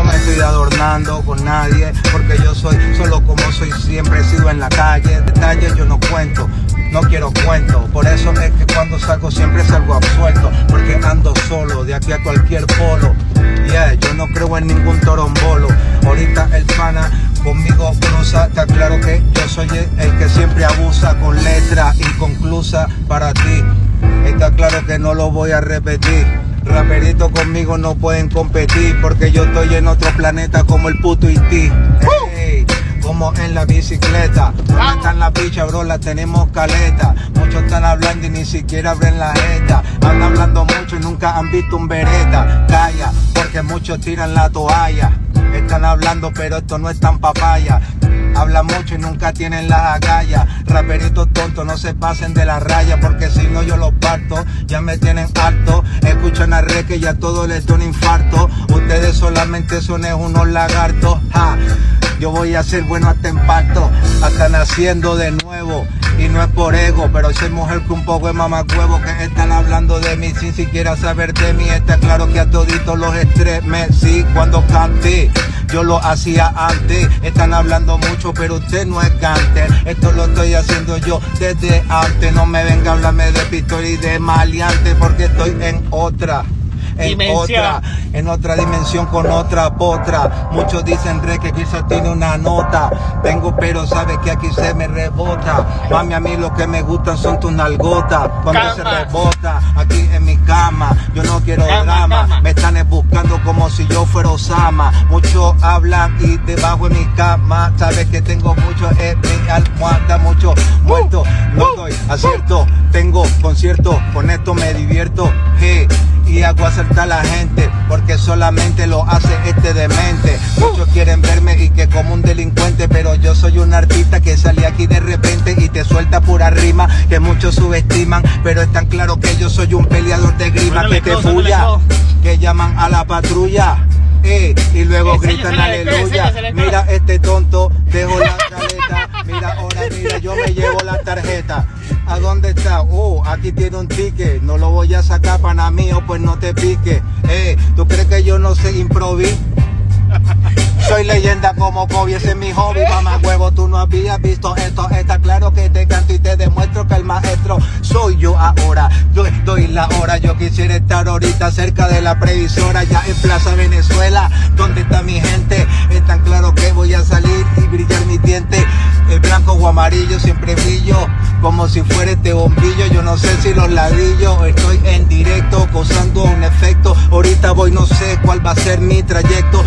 No me estoy adornando con nadie, porque yo soy solo como soy siempre he sido en la calle. Detalles yo no cuento, no quiero cuento. Por eso es que cuando salgo siempre salgo absuelto, porque ando solo de aquí a cualquier polo. Yeah, yo no creo en ningún torombolo. Ahorita el pana conmigo cruza, está claro que yo soy el que siempre abusa con letra inconclusa para ti. Está claro que no lo voy a repetir. Raperito conmigo no pueden competir porque yo estoy en otro planeta como el puto ti Hey, como en la bicicleta. ¿Dónde están las bichas, bro? Las tenemos caleta. Muchos están hablando y ni siquiera abren la jeta. Andan hablando mucho y nunca han visto un vereta. Calla, porque muchos tiran la toalla. Hablando, pero esto no es tan papaya. Habla mucho y nunca tienen las agallas. Raperitos tontos, no se pasen de la raya, porque si no yo los parto. Ya me tienen harto. Escuchan a re que ya todo les da un infarto. Ustedes solamente son unos lagartos. Ja. Yo voy a ser bueno hasta en parto, hasta naciendo de nuevo. Y no es por ego, pero soy mujer que un poco es mamacuevo que están hablando de mí sin siquiera saber de mí. Está claro que a toditos los sí cuando canté. Yo lo hacía antes, están hablando mucho, pero usted no es canter. Esto lo estoy haciendo yo desde antes. No me venga a hablarme de pistola y de maleante, porque estoy en otra en otra, en otra dimensión con otra potra. Muchos dicen re que quizás tiene una nota. Tengo pero sabe que aquí se me rebota. Mami, a mí lo que me gustan son tus nalgotas. Cuando se rebota aquí en mi cama, yo no quiero drama. Me están buscando como si yo fuera Osama. Muchos hablan y debajo de mi cama, sabes que tengo mucho en mi almohada, mucho muerto. No doy acierto, tengo concierto, con esto me divierto. Hey y hago acertar a la gente porque solamente lo hace este demente. Muchos quieren verme y que como un delincuente, pero yo soy un artista que sale aquí de repente y te suelta pura rima que muchos subestiman, pero es tan claro que yo soy un peleador de grima que te bulla, que llaman a la patrulla. Eh, y luego gritan aleluya. Mira este tonto, dejo la caleta. Mira ahora, mira, yo me llevo la tarjeta. ¿A dónde está? Oh, aquí tiene un ticket. No lo voy a sacar para mío, pues no te pique. Eh, ¿tú crees que yo no sé improvisar? Soy leyenda como Kobe, ese es mi hobby, mamá huevo, tú no habías visto esto, está claro que te canto y te demuestro que el maestro soy yo ahora, yo estoy la hora, yo quisiera estar ahorita cerca de la previsora, ya en Plaza Venezuela, donde está mi gente, es tan claro que voy a salir y brillar mi diente, el blanco o amarillo siempre brillo, como si fuera este bombillo. Yo no sé si los ladrillos, estoy en directo, causando un efecto. Ahorita voy, no sé cuál va a ser mi trayecto.